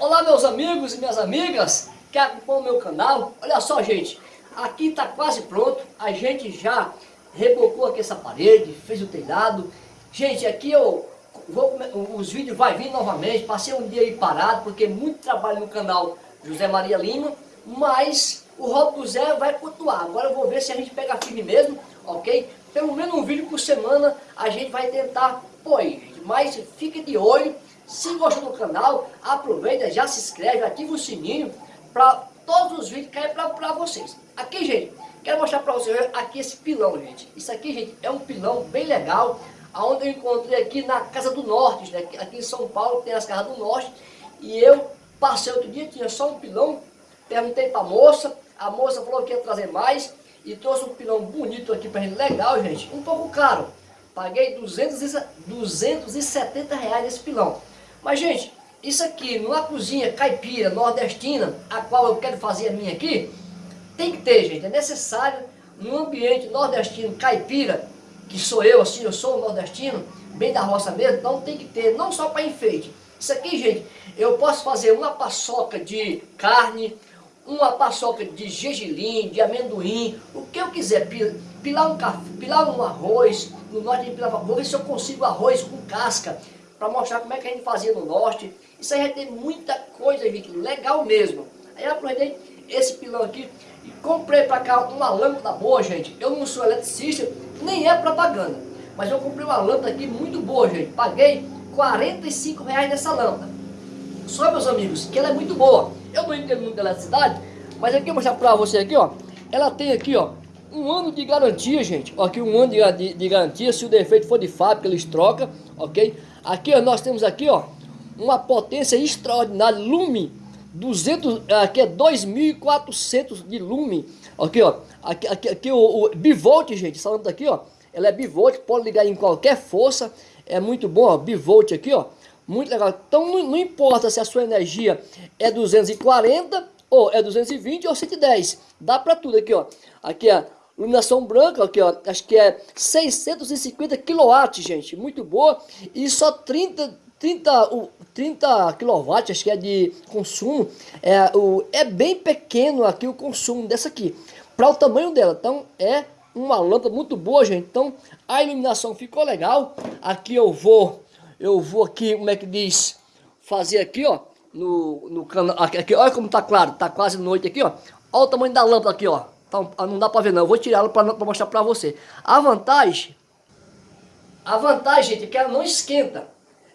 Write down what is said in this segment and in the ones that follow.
Olá meus amigos e minhas amigas que acompanham o meu canal. Olha só gente, aqui está quase pronto. A gente já rebocou aqui essa parede, fez o telhado. Gente, aqui eu vou, os vídeos vai vir novamente. Passei um dia aí parado porque muito trabalho no canal José Maria Lima. Mas o Rob do Zé vai continuar. Agora eu vou ver se a gente pega firme mesmo, ok? Pelo menos um vídeo por semana a gente vai tentar pôr aí, gente. Mas fique de olho se gostou do canal, aproveita, já se inscreve, ativa o sininho para todos os vídeos caírem para vocês. Aqui, gente, quero mostrar para vocês aqui esse pilão, gente. Isso aqui, gente, é um pilão bem legal, aonde eu encontrei aqui na Casa do Norte, né? aqui em São Paulo tem as Casas do Norte, e eu passei outro dia, tinha só um pilão, perguntei para a moça, a moça falou que ia trazer mais, e trouxe um pilão bonito aqui para gente, legal, gente, um pouco caro. Paguei 200, 270 reais esse pilão. Mas, gente, isso aqui, numa cozinha caipira, nordestina, a qual eu quero fazer a minha aqui, tem que ter, gente. É necessário, num ambiente nordestino caipira, que sou eu, assim, eu sou nordestino, bem da roça mesmo, então tem que ter, não só para enfeite. Isso aqui, gente, eu posso fazer uma paçoca de carne, uma paçoca de gergelim, de amendoim, o que eu quiser, pilar um, café, pilar um arroz, no norte de pilar, vou ver se eu consigo arroz com casca, para mostrar como é que a gente fazia no norte. Isso aí já tem muita coisa, gente, legal mesmo. Aí eu aproveitei esse pilão aqui e comprei para cá uma lâmpada boa, gente. Eu não sou eletricista, nem é propaganda. Mas eu comprei uma lâmpada aqui muito boa, gente. Paguei 45 reais nessa lâmpada. Só, meus amigos, que ela é muito boa. Eu não entendo muito de eletricidade, mas aqui eu vou mostrar para você aqui, ó. Ela tem aqui, ó, um ano de garantia, gente. Aqui um ano de, de, de garantia. Se o defeito for de fábrica, eles trocam, ok? Aqui ó, nós temos aqui ó, uma potência extraordinária, lume 200, aqui é 2400 de lume. Aqui ó, aqui, aqui, aqui o, o bivolt, gente, essa lâmpada aqui ó, ela é bivolt, pode ligar em qualquer força, é muito bom, ó, bivolt aqui ó, muito legal. Então não, não importa se a sua energia é 240 ou é 220 ou 110, dá para tudo aqui ó. Aqui ó, Iluminação branca, aqui ó, acho que é 650 kW, gente, muito boa. E só 30, 30, 30 kW, acho que é de consumo. É, o, é bem pequeno aqui o consumo dessa aqui, para o tamanho dela. Então é uma lâmpada muito boa, gente. Então a iluminação ficou legal. Aqui eu vou, eu vou aqui, como é que diz, fazer aqui, ó, no, no canal. Aqui, olha como tá claro, tá quase noite aqui, ó. Olha o tamanho da lâmpada aqui, ó. Então, não dá para ver não, eu vou tirá-la para mostrar para você. A vantagem, a vantagem, gente, é que ela não esquenta.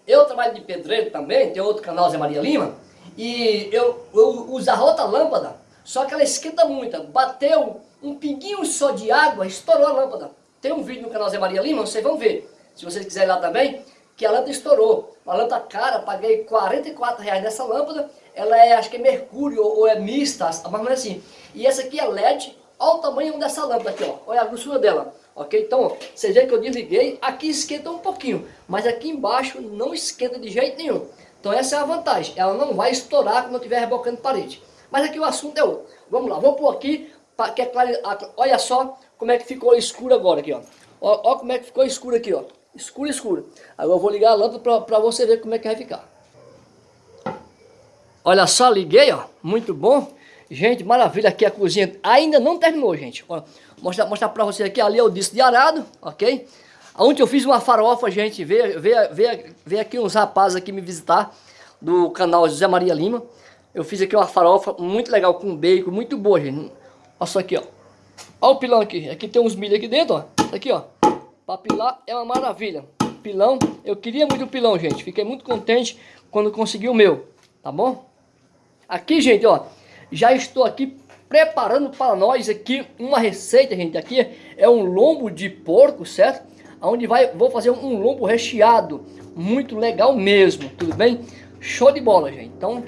Eu trabalho de pedreiro também, tem outro canal, Zé Maria Lima, e eu, eu uso a outra lâmpada, só que ela esquenta muito. Bateu um pinguinho só de água, estourou a lâmpada. Tem um vídeo no canal Zé Maria Lima, vocês vão ver, se vocês quiserem lá também, que a lâmpada estourou. Uma lâmpada cara, paguei 44 reais nessa lâmpada, ela é, acho que é mercúrio ou é mista, mas assim. E essa aqui é LED, Olha o tamanho dessa lâmpada aqui, ó. Olha a grossura dela. Ok? Então, vocês veem que eu desliguei. Aqui esquenta um pouquinho. Mas aqui embaixo não esquenta de jeito nenhum. Então essa é a vantagem. Ela não vai estourar quando estiver rebocando parede. Mas aqui o assunto é outro. Vamos lá. Vou pôr aqui. Pra, que é olha só como é que ficou escuro agora aqui, ó. Olha como é que ficou escuro aqui, ó. Escuro, escuro. Agora eu vou ligar a lâmpada para você ver como é que vai ficar. Olha só, liguei, ó. Muito bom. Gente, maravilha, aqui a cozinha ainda não terminou, gente. Mostrar, mostrar pra vocês aqui, ali é o disco de arado, ok? Onde eu fiz uma farofa, gente, veio, veio, veio, veio aqui uns rapazes aqui me visitar, do canal José Maria Lima. Eu fiz aqui uma farofa muito legal, com bacon, muito boa, gente. Olha só aqui, ó. Olha o pilão aqui, aqui tem uns milho aqui dentro, ó. Aqui, ó. Pra pilar é uma maravilha. Pilão, eu queria muito o pilão, gente. Fiquei muito contente quando consegui o meu, tá bom? Aqui, gente, ó já estou aqui preparando para nós aqui uma receita, gente. Aqui é um lombo de porco, certo? Onde vai, vou fazer um lombo recheado, muito legal mesmo, tudo bem? Show de bola, gente. Então,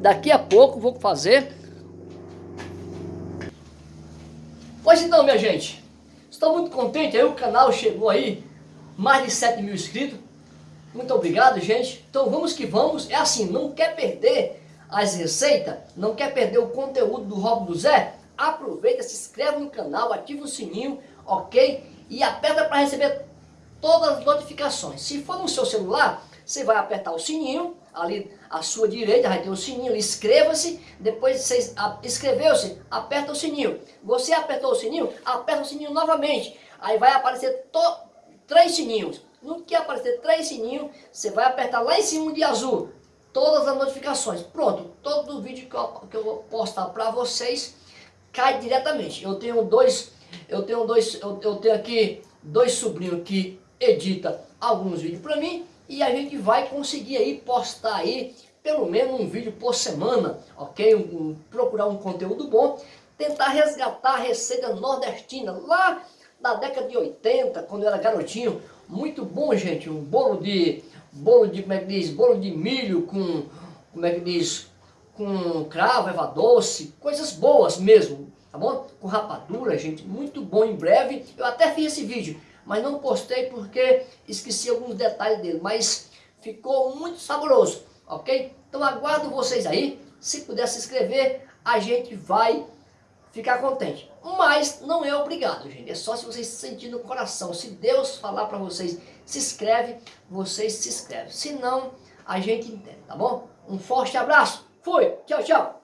daqui a pouco vou fazer. Pois então, minha gente, estou muito contente, aí o canal chegou aí, mais de 7 mil inscritos. Muito obrigado, gente. Então vamos que vamos. É assim, não quer perder as receitas, não quer perder o conteúdo do Rob do Zé? Aproveita, se inscreve no canal, ativa o sininho, ok? E aperta para receber todas as notificações. Se for no seu celular, você vai apertar o sininho, ali à sua direita, vai ter o sininho, inscreva-se, depois você inscreveu-se, aperta o sininho. Você apertou o sininho, aperta o sininho novamente. Aí vai aparecer três sininhos. No que aparecer três sininhos, você vai apertar lá em cima de azul, todas as notificações. Pronto, todo vídeo que eu, que eu postar para vocês cai diretamente. Eu tenho dois, eu tenho dois, eu, eu tenho aqui dois sobrinhos que edita alguns vídeos para mim e a gente vai conseguir aí postar aí pelo menos um vídeo por semana, ok? Um, um, procurar um conteúdo bom, tentar resgatar a receita nordestina lá da década de 80, quando eu era garotinho, muito bom, gente, um bolo de, bolo de, como é que diz, bolo de milho com, como é que diz, com cravo, eva doce, coisas boas mesmo, tá bom? Com rapadura, gente, muito bom em breve, eu até fiz esse vídeo, mas não postei porque esqueci alguns detalhes dele, mas ficou muito saboroso, ok? Então aguardo vocês aí, se puder se inscrever, a gente vai ficar contente. Mas não é obrigado, gente, é só se vocês sentirem no coração, se Deus falar para vocês, se inscreve, vocês se inscrevem, se não, a gente entende, tá bom? Um forte abraço, fui, tchau, tchau!